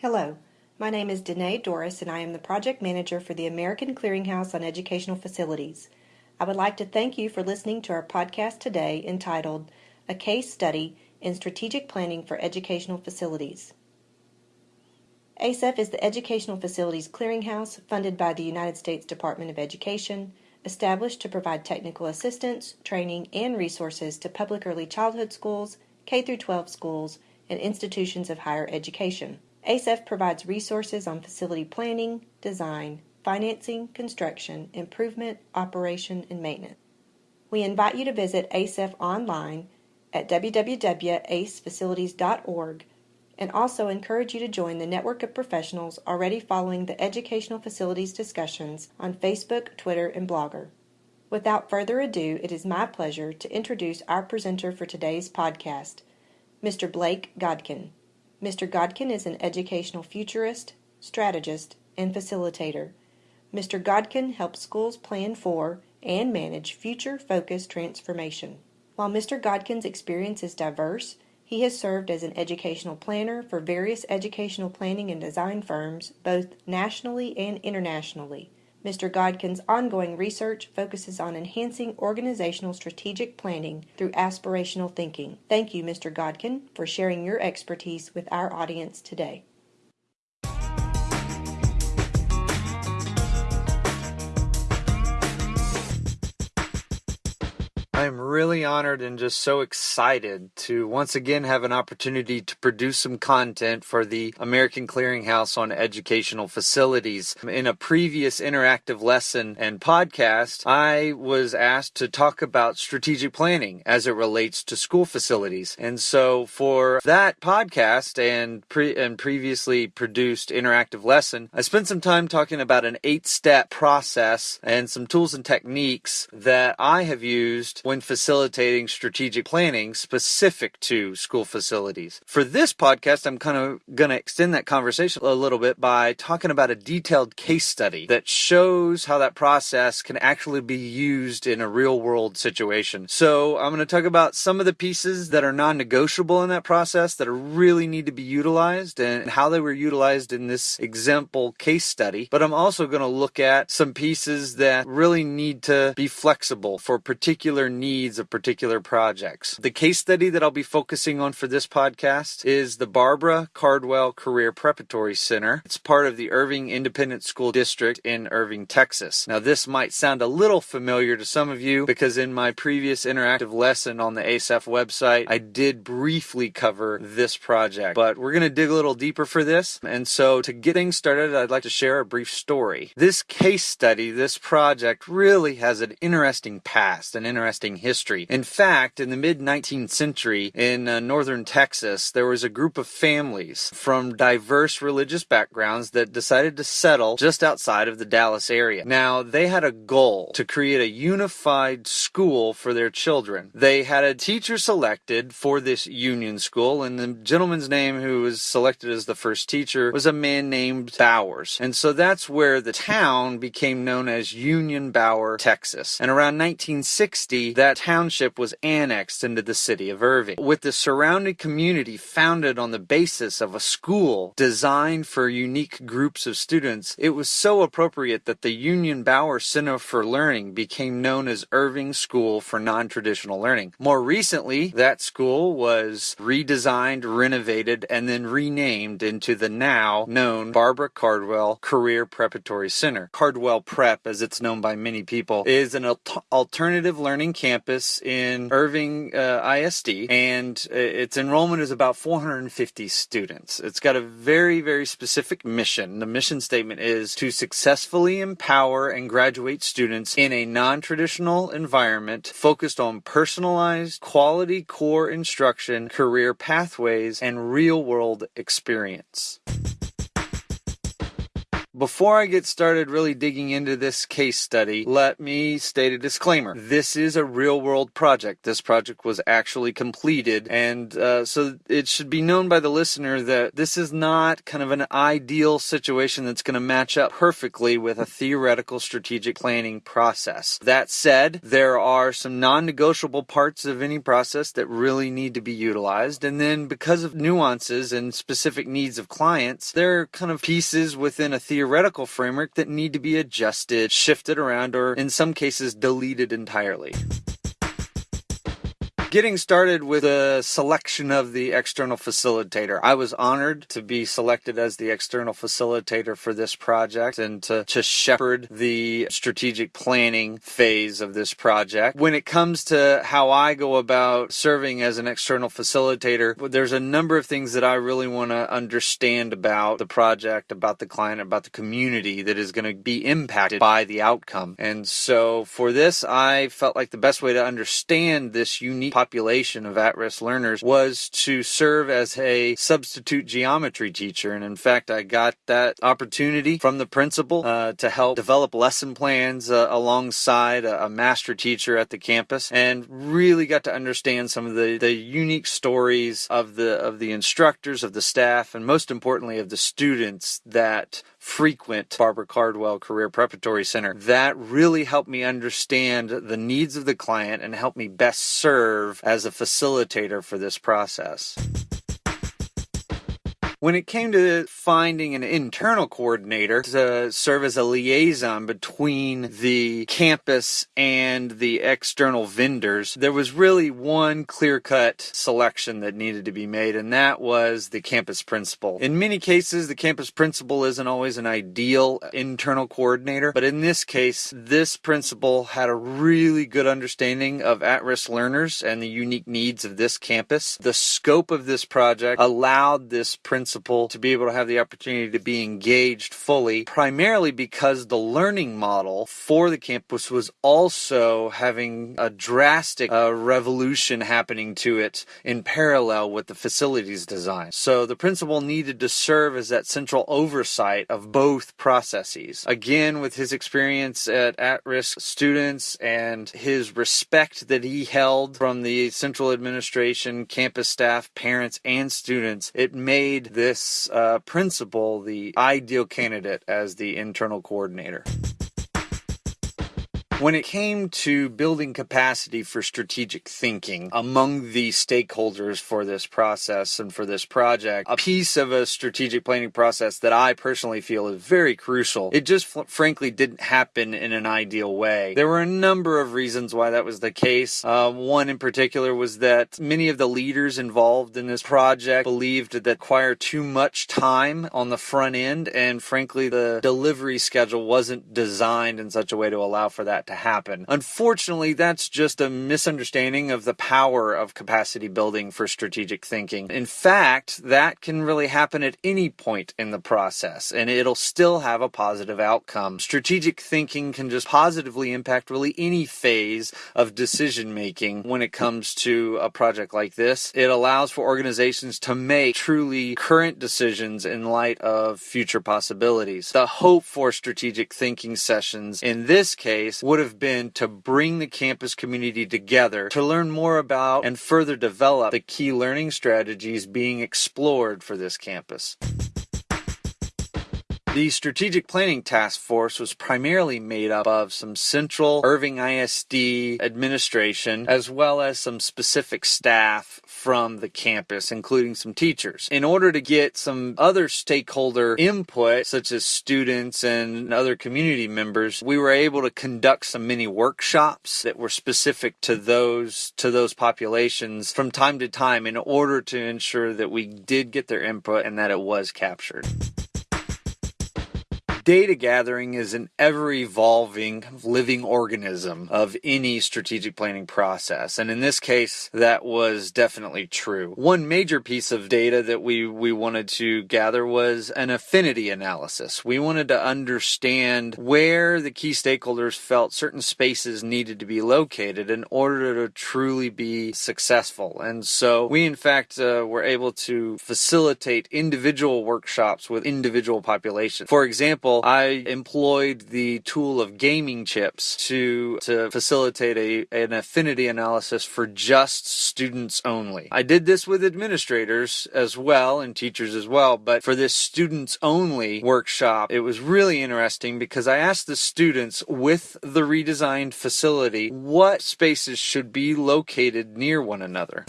Hello, my name is Danae Doris and I am the Project Manager for the American Clearinghouse on Educational Facilities. I would like to thank you for listening to our podcast today entitled A Case Study in Strategic Planning for Educational Facilities. ACEF is the Educational Facilities Clearinghouse funded by the United States Department of Education, established to provide technical assistance, training, and resources to public early childhood schools, K 12 schools, and institutions of higher education. ACEF provides resources on facility planning, design, financing, construction, improvement, operation, and maintenance. We invite you to visit ACEF online at www.acefacilities.org and also encourage you to join the network of professionals already following the educational facilities discussions on Facebook, Twitter, and Blogger. Without further ado, it is my pleasure to introduce our presenter for today's podcast, Mr. Blake Godkin. Mr. Godkin is an educational futurist, strategist, and facilitator. Mr. Godkin helps schools plan for and manage future focused transformation. While Mr. Godkin's experience is diverse, he has served as an educational planner for various educational planning and design firms, both nationally and internationally. Mr. Godkin's ongoing research focuses on enhancing organizational strategic planning through aspirational thinking. Thank you, Mr. Godkin, for sharing your expertise with our audience today. I'm really honored and just so excited to once again have an opportunity to produce some content for the American Clearinghouse on educational facilities. In a previous interactive lesson and podcast, I was asked to talk about strategic planning as it relates to school facilities. And so for that podcast and pre- and previously produced interactive lesson, I spent some time talking about an eight-step process and some tools and techniques that I have used when facilitating strategic planning specific to school facilities. For this podcast, I'm kind of going to extend that conversation a little bit by talking about a detailed case study that shows how that process can actually be used in a real world situation. So I'm going to talk about some of the pieces that are non negotiable in that process that really need to be utilized and how they were utilized in this example case study. But I'm also going to look at some pieces that really need to be flexible for particular needs of particular projects. The case study that I'll be focusing on for this podcast is the Barbara Cardwell Career Preparatory Center. It's part of the Irving Independent School District in Irving, Texas. Now, this might sound a little familiar to some of you because in my previous interactive lesson on the ACEF website, I did briefly cover this project, but we're going to dig a little deeper for this. And so, to get things started, I'd like to share a brief story. This case study, this project, really has an interesting past, an interesting history. In fact, in the mid 19th century in uh, northern Texas, there was a group of families from diverse religious backgrounds that decided to settle just outside of the Dallas area. Now, they had a goal to create a unified school for their children. They had a teacher selected for this union school, and the gentleman's name who was selected as the first teacher was a man named Bowers. And so that's where the town became known as Union Bower, Texas. And around 1960, that township was annexed into the city of Irving, with the surrounding community founded on the basis of a school designed for unique groups of students. It was so appropriate that the Union Bower Center for Learning became known as Irving School for Non-Traditional Learning. More recently, that school was redesigned, renovated, and then renamed into the now known Barbara Cardwell Career Preparatory Center. Cardwell Prep, as it's known by many people, is an alternative learning campus campus in Irving uh, ISD, and uh, its enrollment is about 450 students. It's got a very, very specific mission. The mission statement is to successfully empower and graduate students in a non traditional environment focused on personalized, quality core instruction, career pathways, and real world experience. Before I get started really digging into this case study, let me state a disclaimer. This is a real world project. This project was actually completed, and uh, so it should be known by the listener that this is not kind of an ideal situation that's going to match up perfectly with a theoretical strategic planning process. That said, there are some non negotiable parts of any process that really need to be utilized, and then because of nuances and specific needs of clients, there are kind of pieces within a theoretical framework that need to be adjusted, shifted around, or in some cases deleted entirely. Getting started with a selection of the external facilitator. I was honored to be selected as the external facilitator for this project and to, to shepherd the strategic planning phase of this project. When it comes to how I go about serving as an external facilitator, there's a number of things that I really want to understand about the project, about the client, about the community that is going to be impacted by the outcome. And so for this, I felt like the best way to understand this unique population of at risk learners was to serve as a substitute geometry teacher. And in fact, I got that opportunity from the principal uh, to help develop lesson plans uh, alongside a, a, master teacher at the campus and really got to understand some of the, the unique stories of the of the instructors, of the staff, and most importantly of the students that frequent Barbara Cardwell Career Preparatory Center. That really helped me understand the needs of the client and helped me best serve as a facilitator for this process. When it came to finding an internal coordinator to serve as a liaison between the campus and the external vendors, there was really one clear cut selection that needed to be made, and that was the campus principal. In many cases, the campus principal isn't always an ideal internal coordinator, but in this case, this principal had a really good understanding of at risk learners and the unique needs of this campus. The scope of this project allowed this principal principal to be able to have the opportunity to be engaged fully, primarily because the learning model for the campus was also having a drastic uh, revolution happening to it in parallel with the facilities design. So the principal needed to serve as that central oversight of both processes. Again, with his experience at at risk students and his respect that he held from the central administration, campus staff, parents, and students, it made this uh, principal the ideal candidate as the internal coordinator. When it came to building capacity for strategic thinking among the stakeholders for this process and for this project, a piece of a strategic planning process that I personally feel is very crucial, it just frankly didn't happen in an ideal way. There were a number of reasons why that was the case. Uh, one in particular was that many of the leaders involved in this project believed that require too much time on the front end, and frankly, the delivery schedule wasn't designed in such a way to allow for that to happen. Unfortunately, that's just a misunderstanding of the power of capacity building for strategic thinking. In fact, that can really happen at any point in the process and it'll still have a positive outcome. Strategic thinking can just positively impact really any phase of decision making when it comes to a project like this. It allows for organizations to make truly current decisions in light of future possibilities. The hope for strategic thinking sessions in this case would have been to bring the campus community together to learn more about and further develop the key learning strategies being explored for this campus. The Strategic Planning Task Force was primarily made up of some central Irving ISD administration as well as some specific staff from the campus, including some teachers. In order to get some other stakeholder input, such as students and other community members, we were able to conduct some mini workshops that were specific to those to those populations from time to time in order to ensure that we did get their input and that it was captured data gathering is an ever evolving living organism of any strategic planning process. And in this case, that was definitely true. One major piece of data that we, we wanted to gather was an affinity analysis. We wanted to understand where the key stakeholders felt certain spaces needed to be located in order to truly be successful. And so we, in fact, uh, were able to facilitate individual workshops with individual populations. For example, I employed the tool of gaming chips to, to facilitate a, an affinity analysis for just students only. I did this with administrators as well and teachers as well, but for this students only workshop, it was really interesting because I asked the students with the redesigned facility what spaces should be located near one another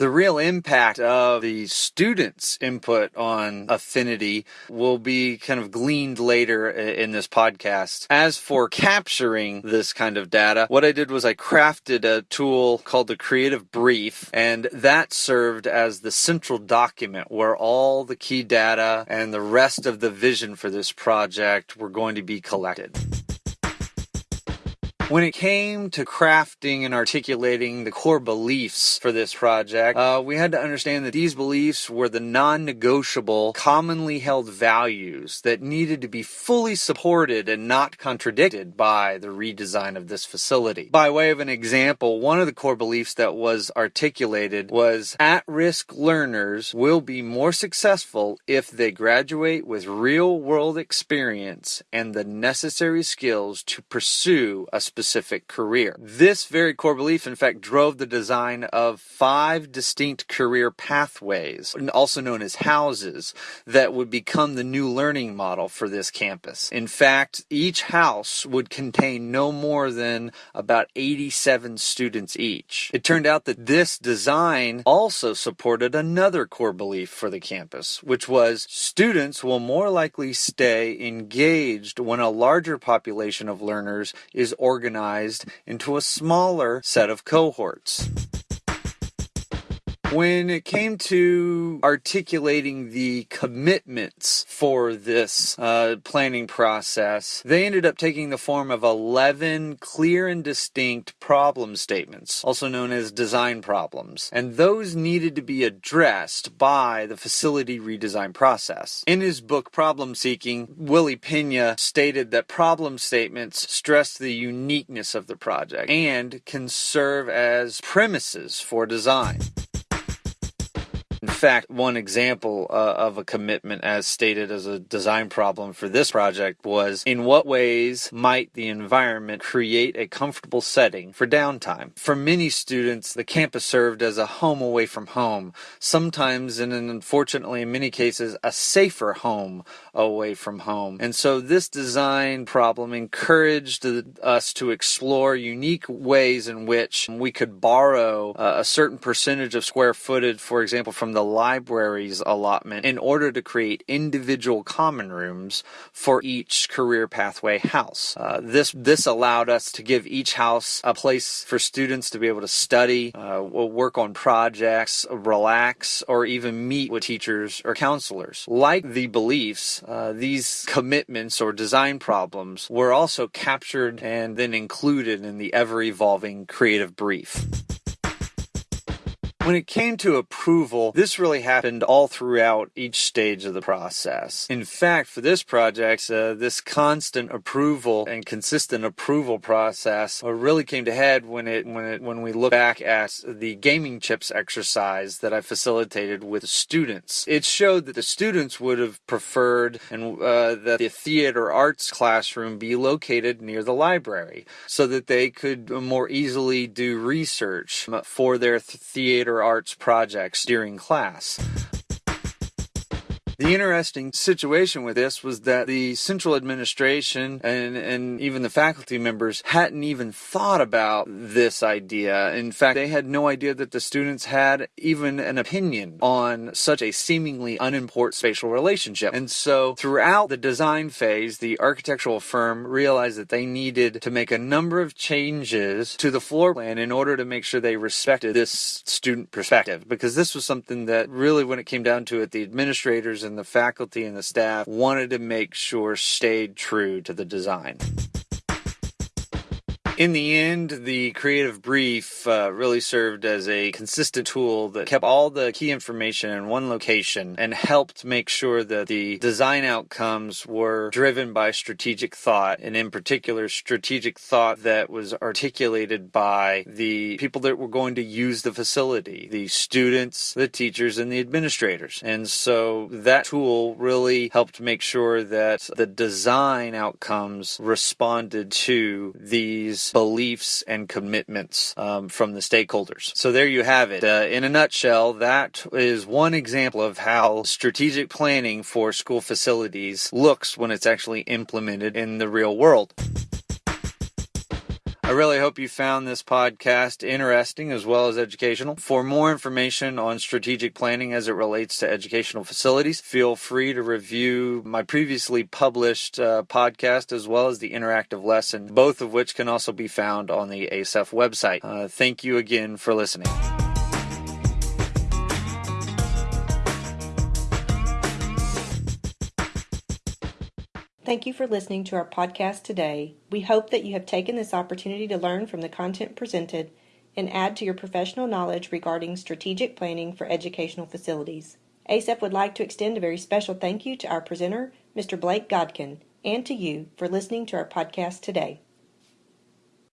the real impact of the students' input on affinity will be kind of gleaned later in this podcast. As for capturing this kind of data, what I did was I crafted a tool called the Creative Brief, and that served as the central document where all the key data and the rest of the vision for this project were going to be collected. When it came to crafting and articulating the core beliefs for this project, uh, we had to understand that these beliefs were the non negotiable, commonly held values that needed to be fully supported and not contradicted by the redesign of this facility. By way of an example, one of the core beliefs that was articulated was at risk learners will be more successful if they graduate with real world experience and the necessary skills to pursue a specific specific career. This very core belief, in fact, drove the design of five distinct career pathways, also known as houses, that would become the new learning model for this campus. In fact, each house would contain no more than about 87 students each. It turned out that this design also supported another core belief for the campus, which was students will more likely stay engaged when a larger population of learners is organized organized into a smaller set of cohorts. When it came to articulating the commitments for this uh, planning process, they ended up taking the form of 11 clear and distinct problem statements, also known as design problems. And those needed to be addressed by the facility redesign process. In his book Problem Seeking, Willie Pena stated that problem statements stress the uniqueness of the project and can serve as premises for design. Fact, one example uh, of a commitment as stated as a design problem for this project was in what ways might the environment create a comfortable setting for downtime? For many students, the campus served as a home away from home, sometimes and unfortunately in many cases a safer home away from home. And so this design problem encouraged us to explore unique ways in which we could borrow uh, a certain percentage of square footage, for example, from the library's allotment in order to create individual common rooms for each career pathway house. Uh, this this allowed us to give each house a place for students to be able to study, uh, work on projects, relax, or even meet with teachers or counselors. Like the beliefs, uh, these commitments or design problems were also captured and then included in the ever evolving creative brief. When it came to approval, this really happened all throughout each stage of the process. In fact, for this project, uh, this constant approval and consistent approval process uh, really came to head when it when it when we look back at the gaming chips exercise that I facilitated with students. It showed that the students would have preferred and uh, that the theater arts classroom be located near the library so that they could more easily do research for their th- theater arts projects during class. The interesting situation with this was that the central administration and, and even the faculty members hadn't even thought about this idea. In fact, they had no idea that the students had even an opinion on such a seemingly unimportant spatial relationship. And so throughout the design phase, the architectural firm realized that they needed to make a number of changes to the floor plan in order to make sure they respected this student perspective. Because this was something that really, when it came down to it, the administrators and the faculty and the staff wanted to make sure stayed true to the design In the end, the creative brief uh, really served as a consistent tool that kept all the key information in one location and helped make sure that the design outcomes were driven by strategic thought, and in particular, strategic thought that was articulated by the people that were going to use the facility the students, the teachers, and the administrators. And so that tool really helped make sure that the design outcomes responded to these beliefs and commitments um, from the stakeholders. So there you have it. Uh, in a nutshell, that is one example of how strategic planning for school facilities looks when it's actually implemented in the real world. I really hope you found this podcast interesting as well as educational. For more information on strategic planning as it relates to educational facilities, feel free to review my previously published uh, podcast as well as the interactive lesson, both of which can also be found on the ACEF website. Uh, thank you again for listening. Thank you for listening to our podcast today. We hope that you have taken this opportunity to learn from the content presented and add to your professional knowledge regarding strategic planning for educational facilities. ACEF would like to extend a very special thank you to our presenter, Mr. Blake Godkin, and to you for listening to our podcast today.